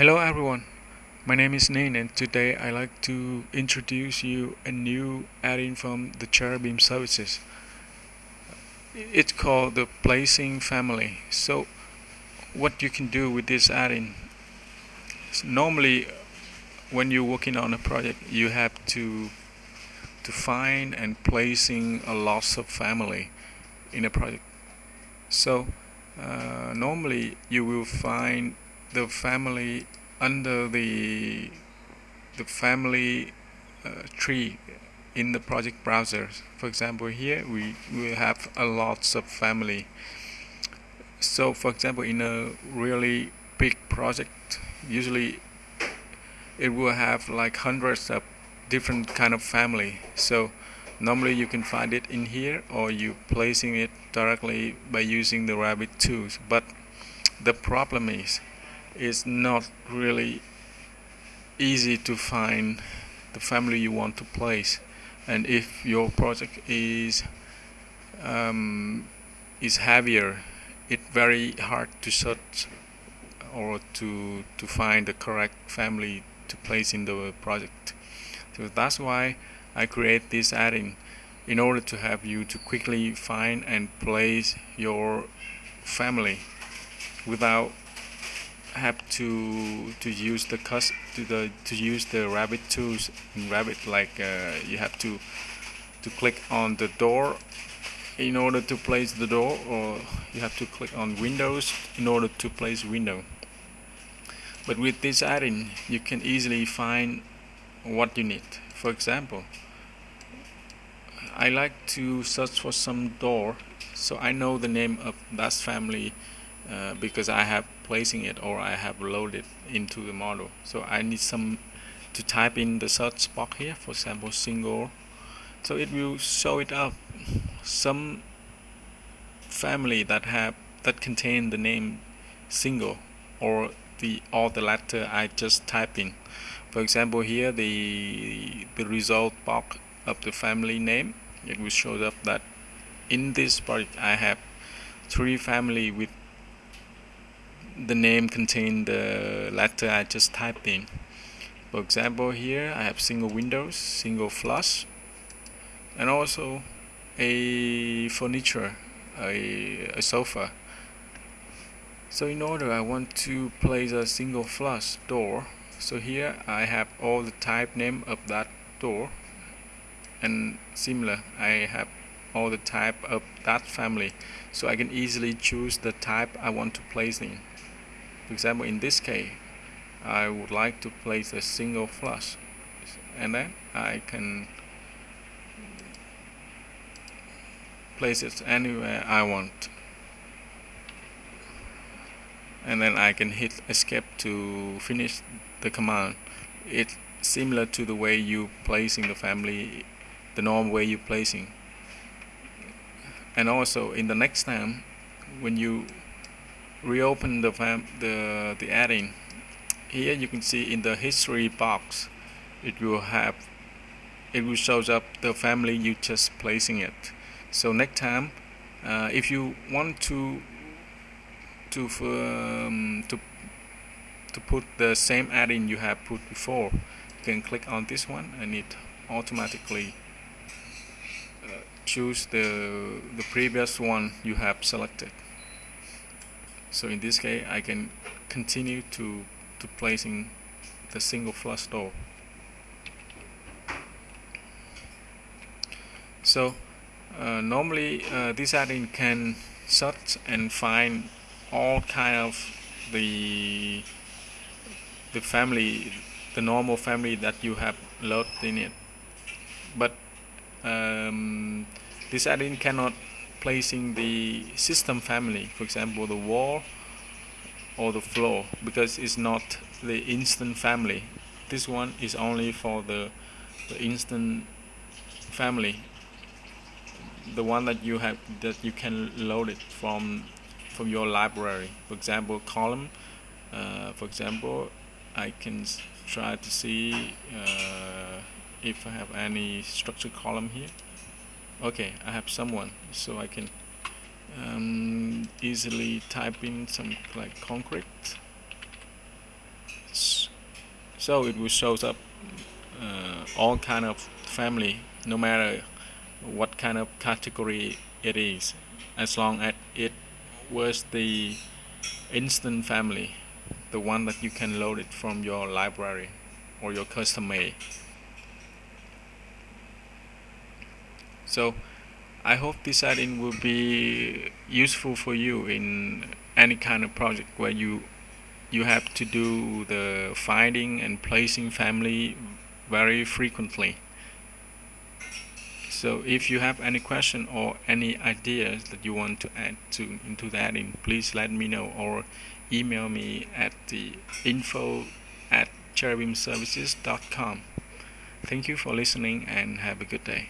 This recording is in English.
Hello everyone, my name is Nain and today I like to introduce you a new add-in from the Cherubim services. It's called the Placing Family. So what you can do with this add-in normally when you're working on a project you have to to find and placing a lot of family in a project so uh, normally you will find the family under the the family uh, tree in the project browser. For example here we will have a lots of family. So for example in a really big project usually it will have like hundreds of different kind of family. So normally you can find it in here or you placing it directly by using the Revit tools. But the problem is it's not really easy to find the family you want to place. And if your project is um, is heavier it's very hard to search or to to find the correct family to place in the project. So that's why I create this add-in in order to help you to quickly find and place your family without have to to use the cus to the to use the Revit tools in Revit like uh, you have to to click on the door in order to place the door or you have to click on windows in order to place window. But with this add-in you can easily find what you need. For example I like to search for some door so I know the name of that family uh, because I have placing it or I have loaded into the model. So I need some to type in the search box here for example single. So it will show it up. Some family that have that contain the name single or the all the letter I just type in. For example here the the result box of the family name it will show up that in this project I have three family with the name contain the letter I just typed in. For example here I have single windows single flush and also a furniture a, a sofa. So in order I want to place a single flush door. So here I have all the type name of that door and similar I have all the type of that family. So I can easily choose the type I want to place in for example in this case I would like to place a single flush and then I can place it anywhere I want. And then I can hit escape to finish the command. It's similar to the way you placing the family the normal way you placing. And also in the next time when you reopen the the the add-in here you can see in the history box it will have it will shows up the family you just placing it. So next time uh, if you want to to um, to to put the same add-in you have put before you can click on this one and it automatically uh, choose the the previous one you have selected so in this case I can continue to to placing the single flush door. So uh, normally uh, this add-in can search and find all kind of the the family the normal family that you have loaded in it. But um, this add-in cannot placing the system family for example the wall or the floor because it's not the instant family. This one is only for the, the instant family the one that you have that you can load it from from your library. For example column uh, for example I can try to see uh, if I have any structure column here okay I have someone so I can um, easily type in some like concrete. So it will shows up uh, all kind of family no matter what kind of category it is as long as it was the instant family the one that you can load it from your library or your custom made so I hope this add-in will be useful for you in any kind of project where you you have to do the finding and placing family very frequently. So if you have any question or any ideas that you want to add to into that in please let me know or email me at the info at cherubimservices.com thank you for listening and have a good day